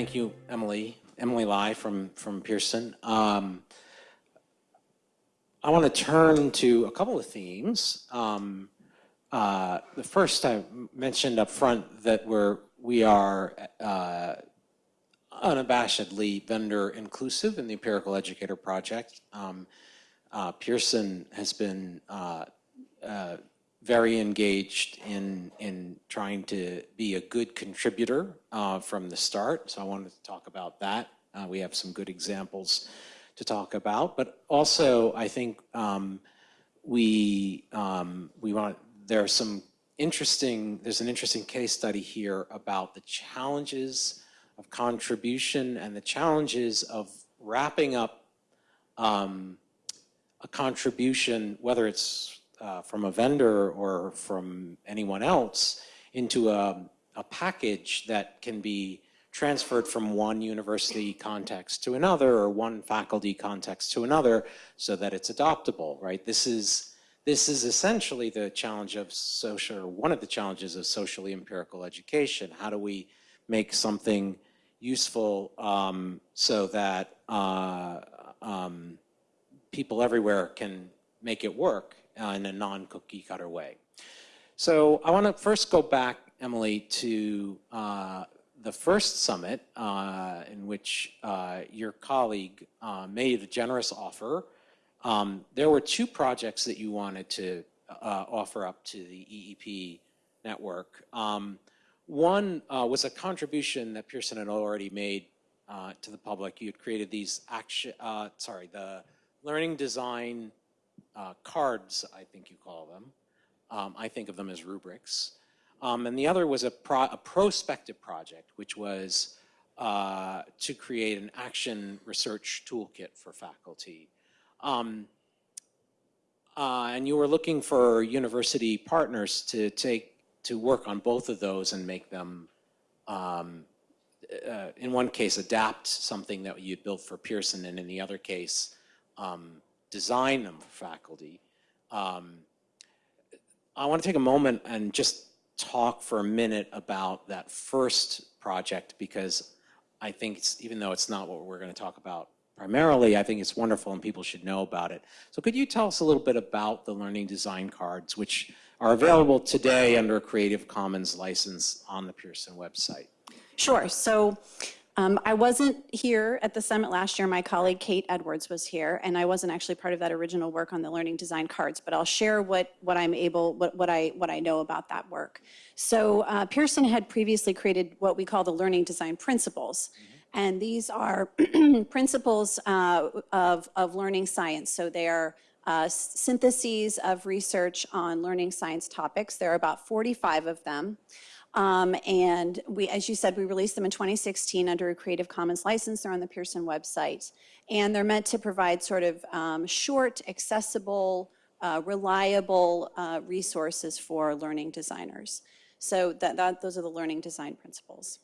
Thank you, Emily. Emily Lai from, from Pearson. Um, I want to turn to a couple of themes. Um, uh, the first I mentioned up front that we're, we are uh, unabashedly vendor inclusive in the Empirical Educator Project. Um, uh, Pearson has been uh, uh, very engaged in, in trying to be a good contributor uh, from the start. So I wanted to talk about that. Uh, we have some good examples to talk about, but also I think um, we, um, we want, there are some interesting, there's an interesting case study here about the challenges of contribution and the challenges of wrapping up um, a contribution, whether it's uh, from a vendor or from anyone else into a, a package that can be transferred from one university context to another or one faculty context to another so that it's adoptable, right? This is, this is essentially the challenge of social, one of the challenges of socially empirical education. How do we make something useful um, so that uh, um, people everywhere can make it work uh, in a non-cookie cutter way. So I want to first go back, Emily, to uh, the first summit uh, in which uh, your colleague uh, made a generous offer. Um, there were two projects that you wanted to uh, offer up to the EEP network. Um, one was a contribution that Pearson had already made to the public. You had created these action, sorry, the learning design uh, cards, I think you call them. Um, I think of them as rubrics. Um, and the other was a, pro a prospective project, which was uh, to create an action research toolkit for faculty. Um, uh, and you were looking for university partners to take to work on both of those and make them, um, uh, in one case, adapt something that you built for Pearson, and in the other case, um, design them for faculty. Um, I want to take a moment and just talk for a minute about that first project because I think it's, even though it's not what we're going to talk about primarily, I think it's wonderful and people should know about it. So could you tell us a little bit about the learning design cards, which are available today under a Creative Commons license on the Pearson website? Sure. So um, I wasn't here at the summit last year. My colleague Kate Edwards was here, and I wasn't actually part of that original work on the learning design cards. But I'll share what what I'm able, what what I what I know about that work. So uh, Pearson had previously created what we call the learning design principles. Mm -hmm. And these are principles uh, of, of learning science. So they are uh, syntheses of research on learning science topics. There are about 45 of them. Um, and we, as you said, we released them in 2016 under a Creative Commons license. They're on the Pearson website. And they're meant to provide sort of um, short, accessible, uh, reliable uh, resources for learning designers. So that, that, those are the learning design principles.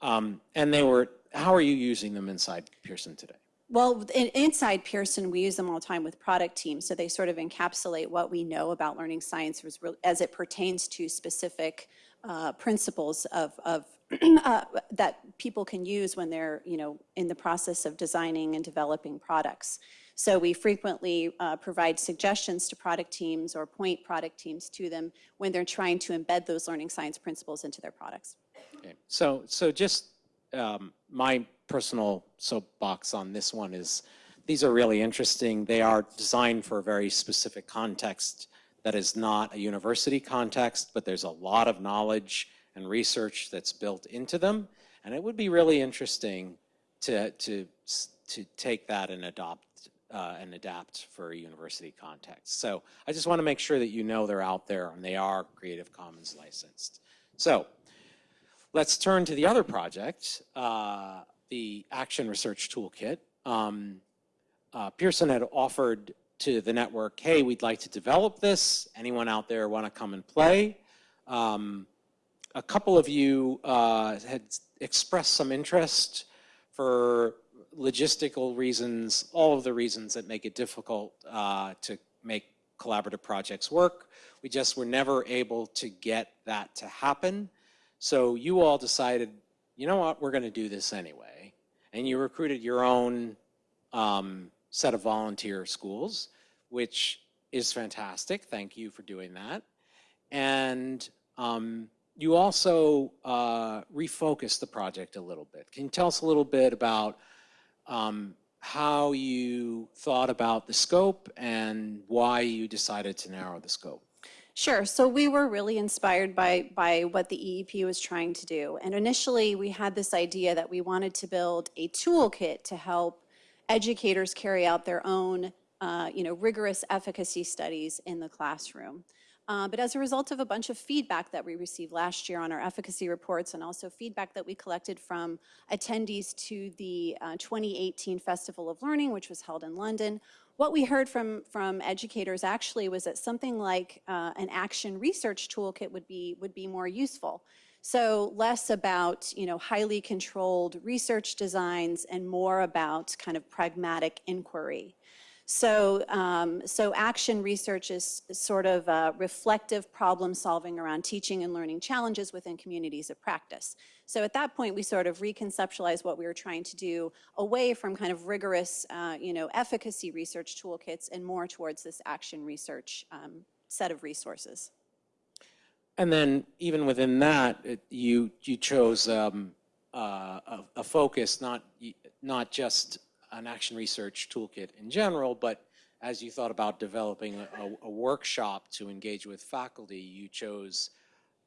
Um, and they were, how are you using them inside Pearson today? Well, in, inside Pearson, we use them all the time with product teams. So they sort of encapsulate what we know about learning science as, it pertains to specific uh, principles of, of uh, that people can use when they're, you know, in the process of designing and developing products. So we frequently uh, provide suggestions to product teams or point product teams to them when they're trying to embed those learning science principles into their products. Okay. So, so just um, my personal soapbox on this one is these are really interesting. They are designed for a very specific context that is not a university context, but there's a lot of knowledge and research that's built into them. And it would be really interesting to, to, to take that and adopt uh, and adapt for a university context. So I just want to make sure that you know they're out there and they are Creative Commons licensed. So let's turn to the other project. Uh, the Action Research Toolkit, um, uh, Pearson had offered to the network, hey, we'd like to develop this. Anyone out there want to come and play? Um, a couple of you uh, had expressed some interest for logistical reasons, all of the reasons that make it difficult uh, to make collaborative projects work. We just were never able to get that to happen. So you all decided you know what, we're going to do this anyway. And you recruited your own um, set of volunteer schools, which is fantastic. Thank you for doing that. And um, you also uh, refocused the project a little bit. Can you tell us a little bit about um, how you thought about the scope and why you decided to narrow the scope? Sure. So we were really inspired by, by what the EEP was trying to do. And initially, we had this idea that we wanted to build a toolkit to help educators carry out their own, uh, you know, rigorous efficacy studies in the classroom. Uh, but as a result of a bunch of feedback that we received last year on our efficacy reports and also feedback that we collected from attendees to the uh, 2018 Festival of Learning, which was held in London, what we heard from, from educators actually was that something like uh, an action research toolkit would be, would be more useful. So less about, you know, highly controlled research designs and more about kind of pragmatic inquiry. So, um, so action research is sort of reflective problem solving around teaching and learning challenges within communities of practice. So at that point, we sort of reconceptualized what we were trying to do away from kind of rigorous, uh, you know, efficacy research toolkits and more towards this action research um, set of resources. And then even within that, it, you you chose um, uh, a, a, focus, not not just an action research toolkit in general, but as you thought about developing a, a workshop to engage with faculty, you chose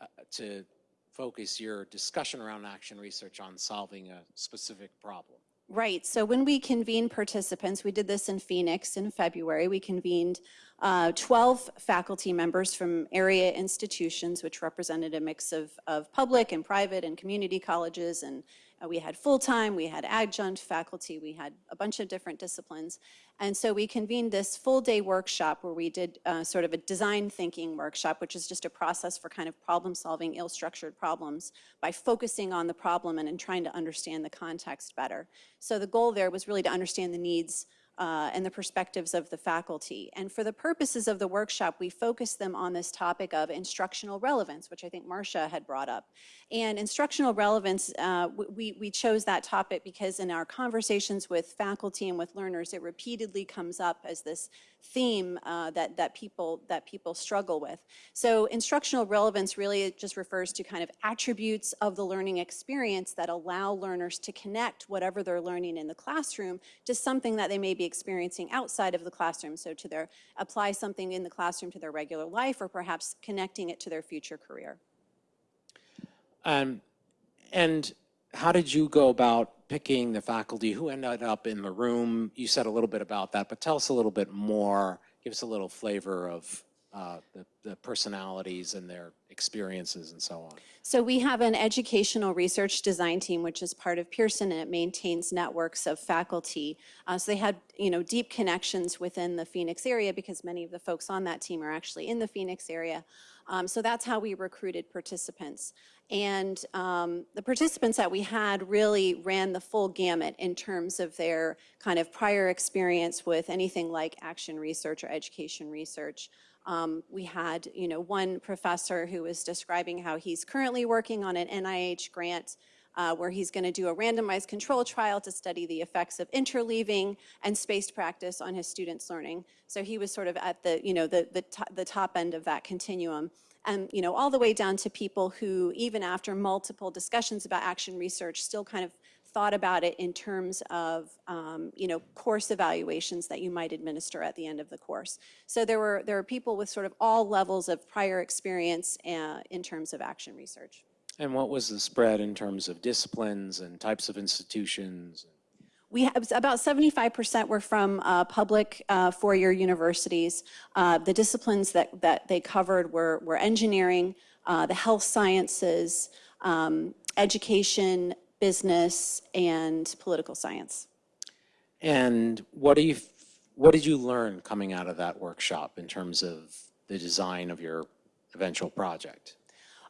uh, to focus your discussion around action research on solving a specific problem. Right. So when we convened participants, we did this in Phoenix in February. We convened uh, 12 faculty members from area institutions, which represented a mix of, of public and private and community colleges and uh, we had full-time, we had adjunct faculty, we had a bunch of different disciplines. And so we convened this full-day workshop where we did uh, sort of a design thinking workshop, which is just a process for kind of problem-solving ill-structured problems by focusing on the problem and, and trying to understand the context better. So the goal there was really to understand the needs uh, and the perspectives of the faculty. And for the purposes of the workshop, we focused them on this topic of instructional relevance, which I think Marcia had brought up. And instructional relevance, uh, we, we chose that topic because in our conversations with faculty and with learners, it repeatedly comes up as this theme uh, that, that, people, that people struggle with. So instructional relevance really just refers to kind of attributes of the learning experience that allow learners to connect whatever they're learning in the classroom to something that they may be experiencing outside of the classroom. So to their, apply something in the classroom to their regular life or perhaps connecting it to their future career. Um, and how did you go about picking the faculty who ended up in the room. You said a little bit about that, but tell us a little bit more. Give us a little flavor of uh, the, the, personalities and their experiences and so on. So we have an educational research design team, which is part of Pearson, and it maintains networks of faculty. Uh, so they had, you know, deep connections within the Phoenix area because many of the folks on that team are actually in the Phoenix area. Um, so that's how we recruited participants. And um, the participants that we had really ran the full gamut in terms of their kind of prior experience with anything like action research or education research. Um, we had, you know, one professor who was describing how he's currently working on an NIH grant uh, where he's going to do a randomized control trial to study the effects of interleaving and spaced practice on his students' learning. So he was sort of at the, you know, the, the, the top end of that continuum and you know all the way down to people who even after multiple discussions about action research still kind of thought about it in terms of um, you know course evaluations that you might administer at the end of the course. So there were there were people with sort of all levels of prior experience uh, in terms of action research. And what was the spread in terms of disciplines and types of institutions? We have about 75% were from uh, public uh, four-year universities. Uh, the disciplines that, that they covered were, were engineering, uh, the health sciences, um, education, business, and political science. And what do you, what did you learn coming out of that workshop in terms of the design of your eventual project?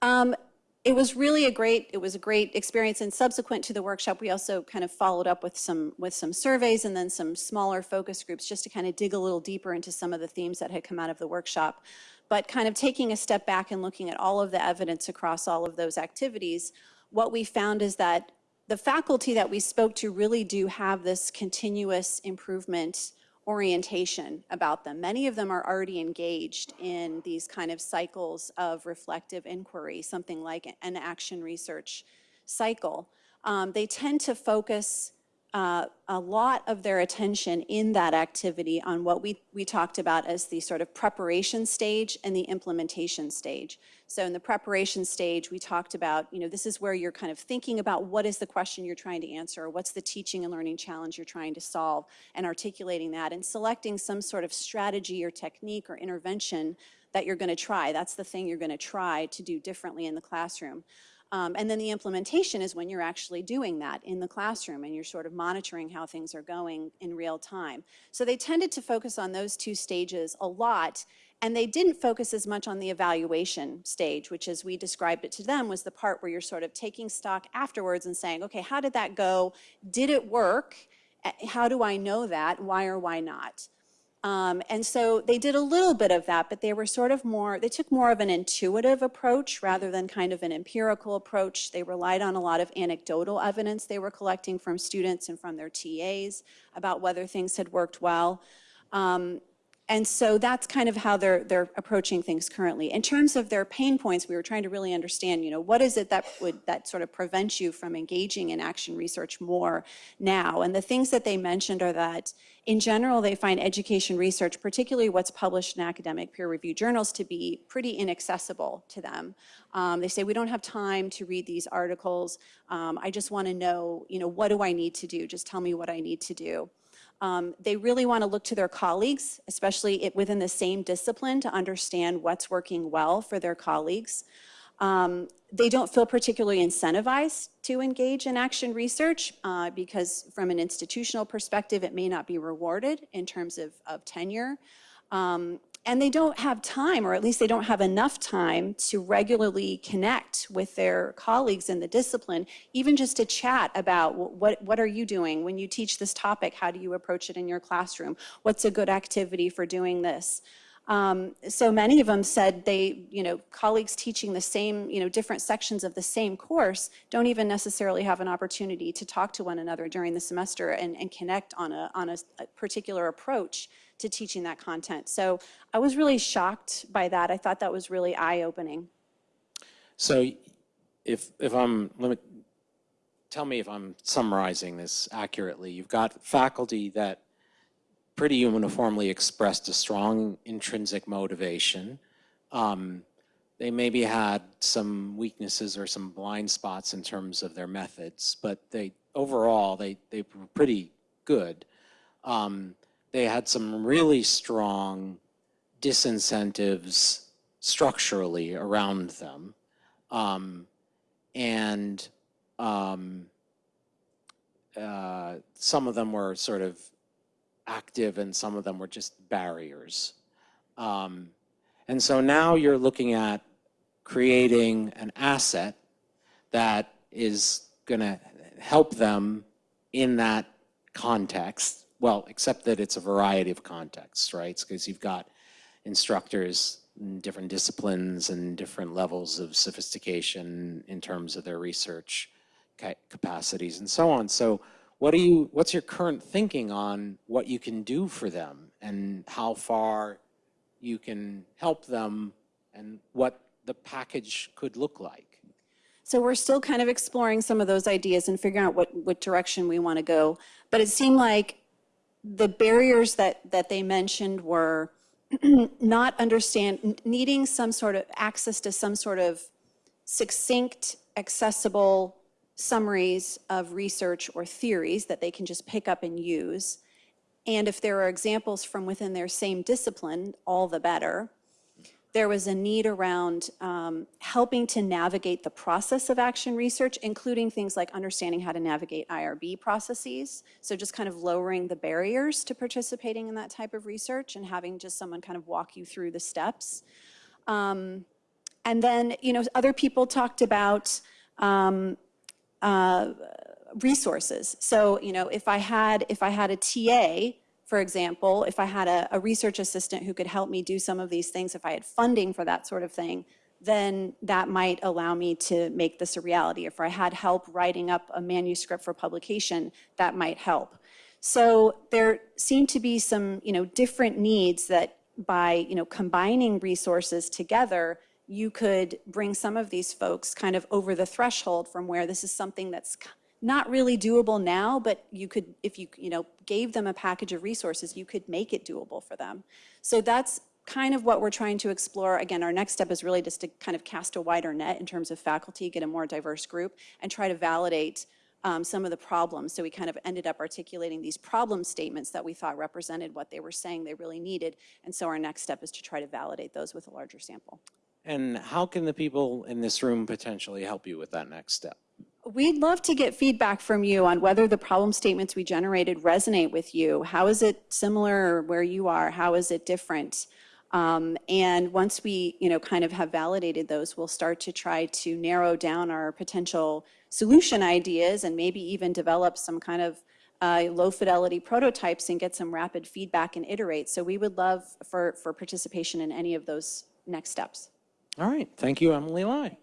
Um, it was really a great, it was a great experience and subsequent to the workshop, we also kind of followed up with some, with some surveys and then some smaller focus groups just to kind of dig a little deeper into some of the themes that had come out of the workshop. But kind of taking a step back and looking at all of the evidence across all of those activities, what we found is that the faculty that we spoke to really do have this continuous improvement orientation about them. Many of them are already engaged in these kind of cycles of reflective inquiry, something like an action research cycle. Um, they tend to focus uh, a lot of their attention in that activity on what we, we talked about as the sort of preparation stage and the implementation stage. So in the preparation stage, we talked about, you know, this is where you're kind of thinking about what is the question you're trying to answer, what's the teaching and learning challenge you're trying to solve, and articulating that, and selecting some sort of strategy or technique or intervention that you're going to try. That's the thing you're going to try to do differently in the classroom. Um, and then the implementation is when you're actually doing that in the classroom and you're sort of monitoring how things are going in real time. So they tended to focus on those two stages a lot and they didn't focus as much on the evaluation stage, which as we described it to them was the part where you're sort of taking stock afterwards and saying, okay, how did that go? Did it work? How do I know that? Why or why not? Um, and so they did a little bit of that, but they were sort of more, they took more of an intuitive approach rather than kind of an empirical approach. They relied on a lot of anecdotal evidence they were collecting from students and from their TAs about whether things had worked well. Um, and so that's kind of how they're, they're approaching things currently. In terms of their pain points, we were trying to really understand, you know, what is it that would, that sort of prevents you from engaging in action research more now? And the things that they mentioned are that in general, they find education research, particularly what's published in academic peer-reviewed journals, to be pretty inaccessible to them. Um, they say, we don't have time to read these articles. Um, I just want to know, you know, what do I need to do? Just tell me what I need to do. Um, they really want to look to their colleagues, especially it, within the same discipline, to understand what's working well for their colleagues. Um, they don't feel particularly incentivized to engage in action research uh, because from an institutional perspective, it may not be rewarded in terms of, of tenure. Um, and they don't have time, or at least they don't have enough time to regularly connect with their colleagues in the discipline, even just to chat about what, what are you doing when you teach this topic? How do you approach it in your classroom? What's a good activity for doing this? Um, so many of them said they, you know, colleagues teaching the same, you know, different sections of the same course don't even necessarily have an opportunity to talk to one another during the semester and, and connect on a, on a, a particular approach to teaching that content. So I was really shocked by that. I thought that was really eye-opening. So if, if I'm, let me, tell me if I'm summarizing this accurately. You've got faculty that pretty uniformly expressed a strong intrinsic motivation. Um, they maybe had some weaknesses or some blind spots in terms of their methods, but they overall they they were pretty good. Um, they had some really strong disincentives structurally around them, um, and um, uh, some of them were sort of active and some of them were just barriers. Um, and so now you're looking at creating an asset that is going to help them in that context. Well, except that it's a variety of contexts, right? Because you've got instructors in different disciplines and different levels of sophistication in terms of their research capacities and so on. So what are you, what's your current thinking on what you can do for them and how far you can help them and what the package could look like? So we're still kind of exploring some of those ideas and figuring out what, what direction we want to go. But it seemed like the barriers that, that they mentioned were not understand, needing some sort of access to some sort of succinct, accessible summaries of research or theories that they can just pick up and use. And if there are examples from within their same discipline, all the better. There was a need around um, helping to navigate the process of action research, including things like understanding how to navigate IRB processes. So just kind of lowering the barriers to participating in that type of research and having just someone kind of walk you through the steps. Um, and then, you know, other people talked about um, uh, resources. So, you know, if I had, if I had a TA, for example, if I had a, a, research assistant who could help me do some of these things, if I had funding for that sort of thing, then that might allow me to make this a reality. If I had help writing up a manuscript for publication, that might help. So there seem to be some, you know, different needs that by, you know, combining resources together, you could bring some of these folks kind of over the threshold from where this is something that's not really doable now, but you could, if you, you know, gave them a package of resources, you could make it doable for them. So that's kind of what we're trying to explore. Again, our next step is really just to kind of cast a wider net in terms of faculty, get a more diverse group, and try to validate um, some of the problems. So we kind of ended up articulating these problem statements that we thought represented what they were saying they really needed. And so our next step is to try to validate those with a larger sample. And how can the people in this room potentially help you with that next step? We'd love to get feedback from you on whether the problem statements we generated resonate with you. How is it similar where you are? How is it different? Um, and once we, you know, kind of have validated those, we'll start to try to narrow down our potential solution ideas and maybe even develop some kind of uh, low fidelity prototypes and get some rapid feedback and iterate. So we would love for, for participation in any of those next steps. All right, thank you, Emily Lai.